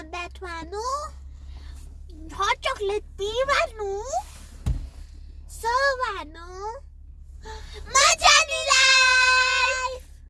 and that one, oh, hot chocolate tea one.